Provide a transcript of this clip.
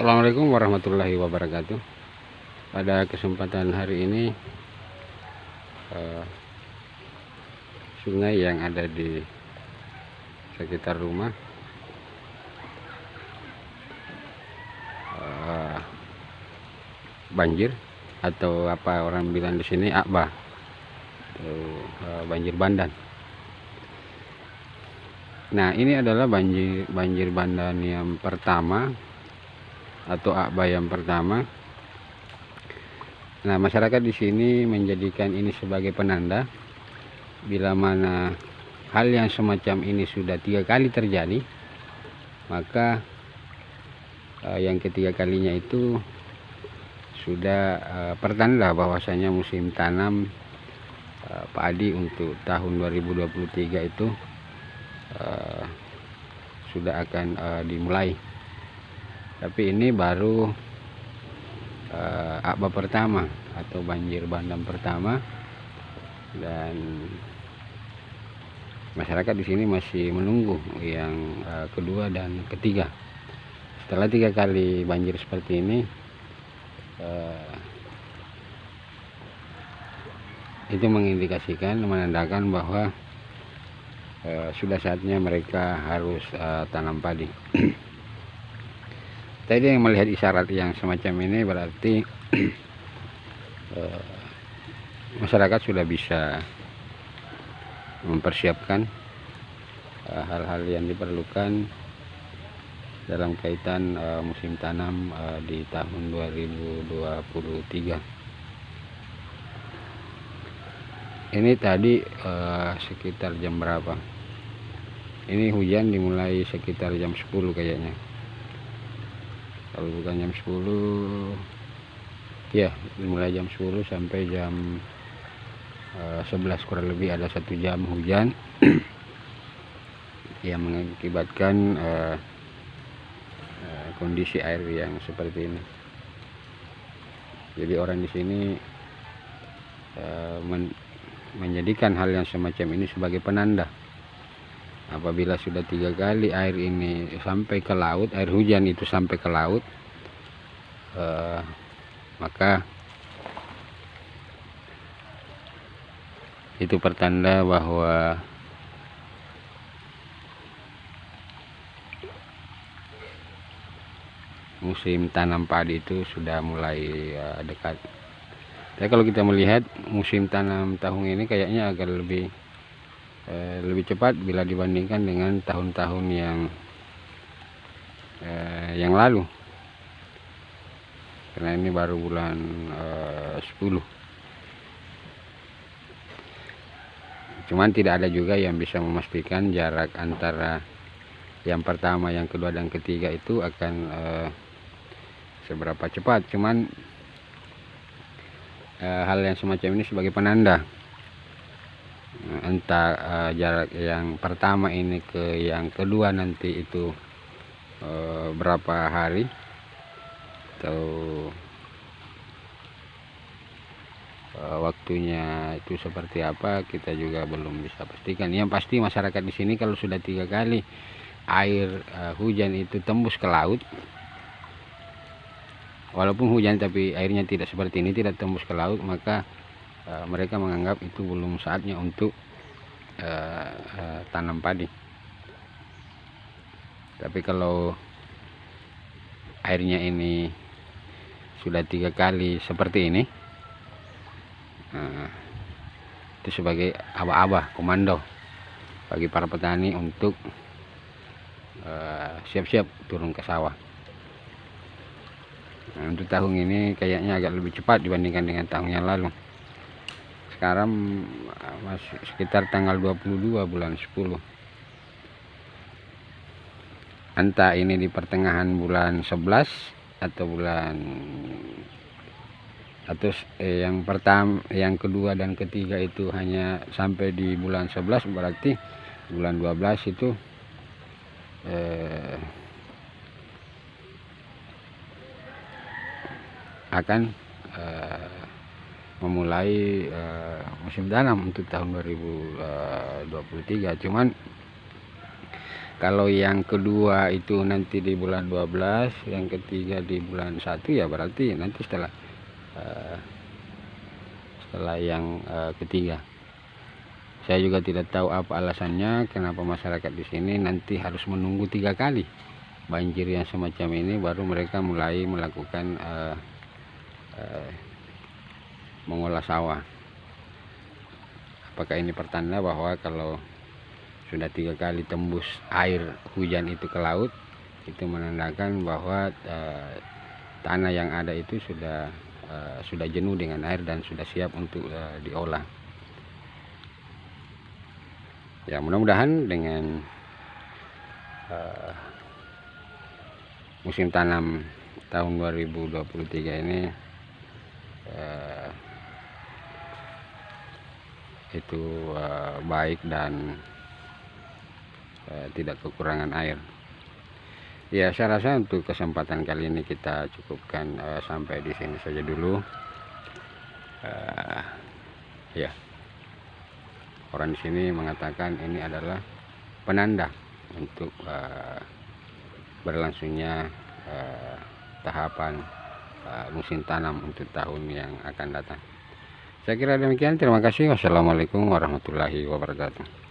Assalamualaikum warahmatullahi wabarakatuh. Pada kesempatan hari ini uh, sungai yang ada di sekitar rumah uh, banjir atau apa orang bilang di sini akba atau uh, banjir bandan. Nah ini adalah banjir banjir bandan yang pertama atau akba yang pertama. Nah masyarakat di sini menjadikan ini sebagai penanda. Bila mana hal yang semacam ini sudah tiga kali terjadi maka uh, yang ketiga kalinya itu sudah uh, pertanda bahwasanya musim tanam uh, padi untuk tahun 2023 itu uh, sudah akan uh, dimulai tapi ini baru uh, akba pertama atau banjir bandang pertama. Dan masyarakat di sini masih menunggu yang uh, kedua dan ketiga. Setelah tiga kali banjir seperti ini uh, itu mengindikasikan menandakan bahwa uh, sudah saatnya mereka harus uh, tanam padi tadi yang melihat isyarat yang semacam ini berarti uh, masyarakat sudah bisa mempersiapkan eh, hal-hal yang diperlukan dalam kaitan uh, musim tanam di tahun 2023 ini tadi sekitar jam berapa? Ini hujan dimulai sekitar jam 10 kayaknya kalau bukan jam 10 ya mulai jam 10 sampai jam uh, eh, 11 kurang lebih ada satu jam hujan. Yang mengakibatkan uh, uh, kondisi air yang seperti ini. Jadi orang di sini uh, men menjadikan hal yang semacam ini sebagai penanda apabila sudah tiga kali air ini sampai ke laut air hujan itu sampai ke laut uh, maka itu pertanda bahwa musim tanam padi itu sudah mulai uh, dekat. Tapi kalau kita melihat musim tanam tahun ini kayaknya agak lebih Eh, lebih cepat bila dibandingkan dengan tahun-tahun yang eh, yang lalu. Karena ini baru bulan eh, 10 cuman tidak ada juga yang bisa memastikan jarak antara yang pertama yang kedua dan ketiga itu akan eh, seberapa cepat. Cuman eh, hal yang semacam ini sebagai penanda entah uh, jarak yang pertama ini ke yang kedua nanti itu uh, berapa hari atau uh, waktunya itu seperti apa kita juga belum bisa pastikan. Yang pasti masyarakat di sini kalau sudah tiga kali air uh, hujan itu tembus ke laut walaupun hujan tapi airnya tidak seperti ini tidak tembus ke laut maka uh, mereka menganggap itu belum saatnya untuk uh, uh, tanam padi. Tapi kalau airnya ini sudah tiga kali seperti ini uh, itu sebagai abah-abah komando bagi para petani untuk siap-siap uh, turun ke sawah. Nah, untuk tahun ini kayaknya agak lebih cepat dibandingkan dengan tahun yang lalu sekarang masih sekitar tanggal 22 bulan 10 entah ini di pertengahan bulan 11 atau bulan atau eh, yang pertama yang kedua dan ketiga itu hanya sampai di bulan 11 berarti bulan 12 itu eh, akan eh, memulai uh, musim tanam untuk tahun 2023 cuman kalau yang kedua itu nanti di bulan 12 yang ketiga di bulan 1 ya berarti nanti setelah uh, setelah yang uh, ketiga. Saya juga tidak tahu apa alasannya kenapa masyarakat di sini nanti harus menunggu tiga kali. Banjir yang semacam ini baru mereka mulai melakukan uh, uh, mengolah sawah. Apakah ini pertanda bahwa kalau sudah tiga kali tembus air hujan itu ke laut itu menandakan bahwa uh, tanah yang ada itu sudah uh, sudah jenuh dengan air dan sudah siap untuk uh, diolah. Ya mudah-mudahan dengan uh, musim tanam tahun 2023 ini itu uh, baik dan uh, tidak kekurangan air. Ya saya rasa untuk kesempatan kali ini kita cukupkan uh, sampai di sini saja dulu. Ya. Orang di sini mengatakan ini adalah penanda untuk berlangsungnya tahapan musim tanam untuk tahun yang akan datang saya kira demikian. Terima kasih. Wassalamualaikum warahmatullahi wabarakatuh